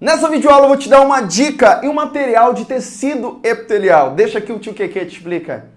Nessa videoaula eu vou te dar uma dica e um material de tecido epitelial. Deixa que o tio Keke te explica.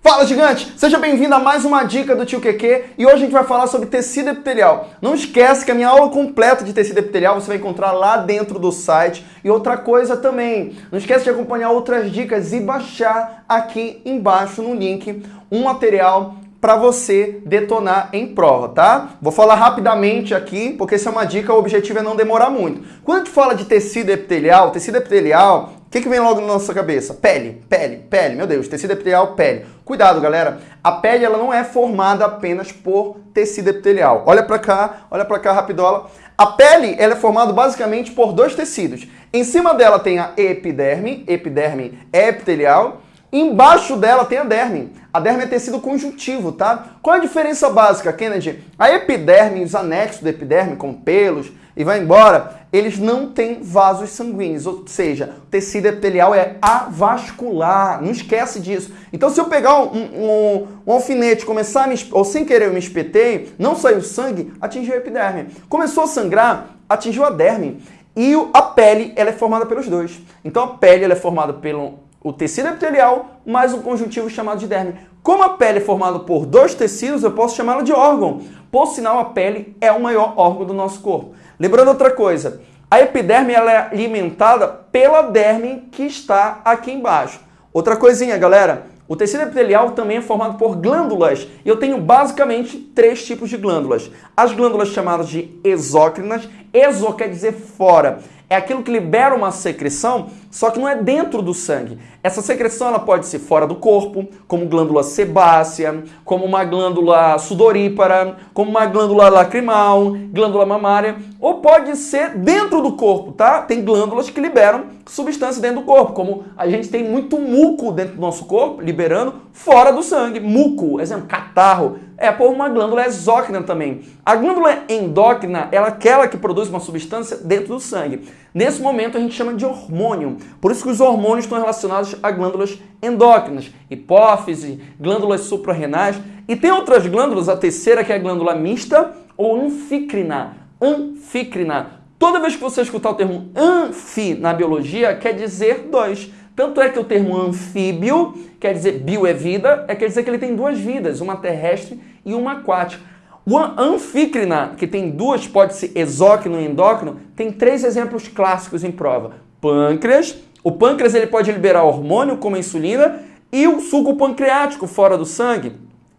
Fala gigante! Seja bem-vindo a mais uma dica do tio Keke e hoje a gente vai falar sobre tecido epitelial. Não esquece que a minha aula completa de tecido epitelial você vai encontrar lá dentro do site. E outra coisa também, não esquece de acompanhar outras dicas e baixar aqui embaixo no link um material para você detonar em prova, tá? Vou falar rapidamente aqui, porque essa é uma dica, o objetivo é não demorar muito. Quando a gente fala de tecido epitelial, tecido epitelial, o que, que vem logo na nossa cabeça? Pele, pele, pele, meu Deus, tecido epitelial, pele. Cuidado, galera, a pele ela não é formada apenas por tecido epitelial. Olha para cá, olha para cá, rapidola. A pele ela é formada basicamente por dois tecidos. Em cima dela tem a epiderme, epiderme epitelial, Embaixo dela tem a derme. A derme é tecido conjuntivo, tá? Qual é a diferença básica, Kennedy? A epiderme, os anexos da epiderme, como pelos e vai embora, eles não têm vasos sanguíneos, ou seja, o tecido epitelial é avascular, não esquece disso. Então se eu pegar um, um, um alfinete começar me, ou sem querer eu me espetei, não saiu sangue, atingiu a epiderme. Começou a sangrar, atingiu a derme. E a pele, ela é formada pelos dois. Então a pele ela é formada pelo o tecido epitelial mais um conjuntivo chamado de derme. Como a pele é formada por dois tecidos, eu posso chamá-la de órgão. Por sinal, a pele é o maior órgão do nosso corpo. Lembrando outra coisa, a epiderme ela é alimentada pela derme que está aqui embaixo. Outra coisinha, galera, o tecido epitelial também é formado por glândulas e eu tenho basicamente três tipos de glândulas. As glândulas chamadas de exócrinas, exo quer dizer fora é aquilo que libera uma secreção, só que não é dentro do sangue. Essa secreção ela pode ser fora do corpo, como glândula sebácea, como uma glândula sudorípara, como uma glândula lacrimal, glândula mamária, ou pode ser dentro do corpo, tá? Tem glândulas que liberam substância dentro do corpo, como a gente tem muito muco dentro do nosso corpo, liberando fora do sangue. Muco, exemplo, catarro, é por uma glândula exócrina também. A glândula endócrina é aquela que produz uma substância dentro do sangue. Nesse momento a gente chama de hormônio. Por isso que os hormônios estão relacionados a glândulas endócrinas, hipófise, glândulas suprarrenais. E tem outras glândulas, a terceira que é a glândula mista ou anfícrina. Anfícrina. Toda vez que você escutar o termo anfi na biologia, quer dizer dois. Tanto é que o termo anfíbio, quer dizer bio é vida, é quer dizer que ele tem duas vidas, uma terrestre e uma aquática. O anfícrina, que tem duas, pode ser exócrino e endócrino, tem três exemplos clássicos em prova. Pâncreas, o pâncreas ele pode liberar hormônio como a insulina e o suco pancreático fora do sangue.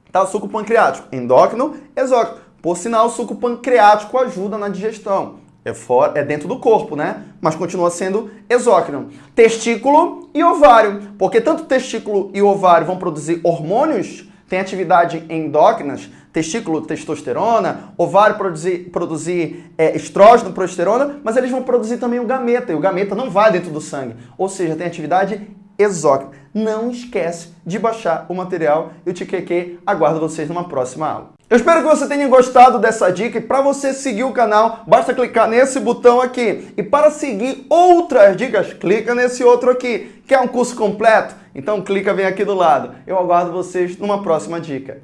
Tá? O suco pancreático, endócrino, exócrino. Por sinal, o suco pancreático ajuda na digestão. É, fora, é dentro do corpo, né? Mas continua sendo exócrino. Testículo e ovário. Porque tanto testículo e ovário vão produzir hormônios, tem atividade endócrinas, testículo, testosterona, ovário produzir, produzir é, estrógeno, progesterona, mas eles vão produzir também o gameta, e o gameta não vai dentro do sangue. Ou seja, tem atividade exócrina. Não esquece de baixar o material e o TQQ aguardo vocês numa próxima aula. Eu espero que você tenha gostado dessa dica e para você seguir o canal, basta clicar nesse botão aqui. E para seguir outras dicas, clica nesse outro aqui. Quer um curso completo? Então clica bem aqui do lado. Eu aguardo vocês numa próxima dica.